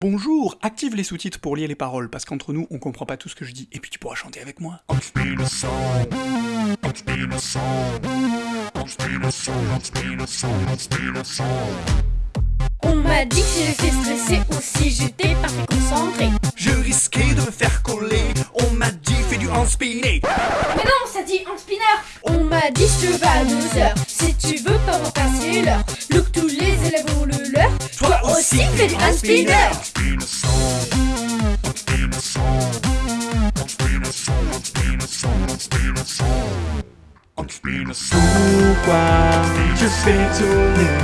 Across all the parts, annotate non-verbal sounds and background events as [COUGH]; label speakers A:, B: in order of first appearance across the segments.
A: Bonjour, active les sous-titres pour lire les paroles, parce qu'entre nous, on comprend pas tout ce que je dis, et puis tu pourras chanter avec moi.
B: On m'a dit que j'étais stressé aussi, j'étais pas très concentré.
A: Je risquais de me faire coller, on m'a dit fais du hand spinner.
B: Mais non, ça dit un spinner On m'a dit je te à deux heures, si tu veux pas m'en passer l'heure. Look, tous aussi fais du hand spinner
A: Pourquoi je fais tourner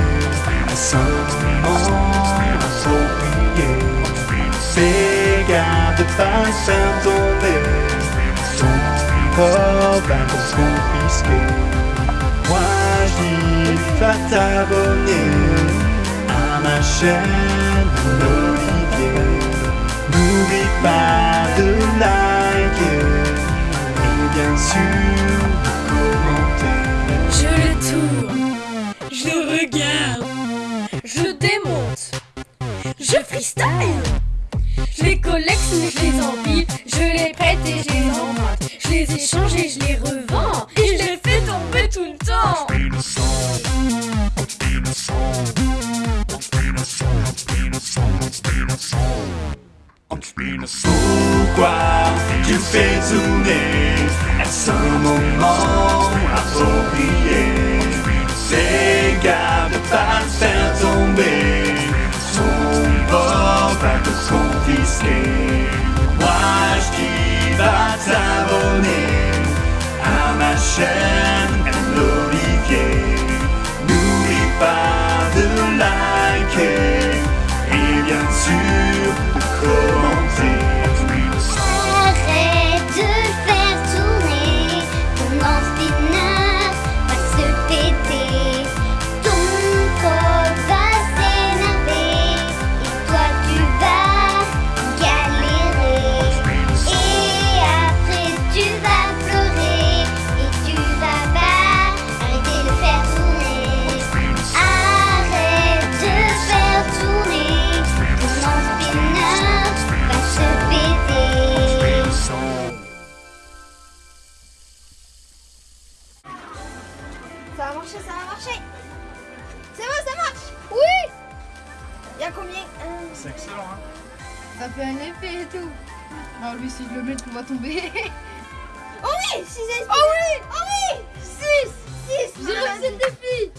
A: ce moment approprié Fais garde de pas tomber Ton corps va te confisquer Moi je dis t'abonner chaîne Olivier N'oublie pas de liker et bien sûr de commenter
B: Je le tourne, je regarde, je démonte, je freestyle. Je les collecte je les empile, je les prête et je les emprunte. Je les échange et je les revends, et je les fais tomber tout le temps.
A: Pourquoi tu fais tourner. À ce moment approprié Fais garde de pas te faire tomber Ton bord va te confisquer. Moi je dis va t'abonner à ma chaîne
C: Ça va marcher, ça va marcher. C'est bon, ça marche. Oui. Il y a combien?
A: C'est excellent hein
C: Ça fait un effet et tout. Non, lui, si je le mets, tout va tomber. [LAUGHS] oh oui 6 Oh oui Oh oui 6 6 J'ai réussi le défi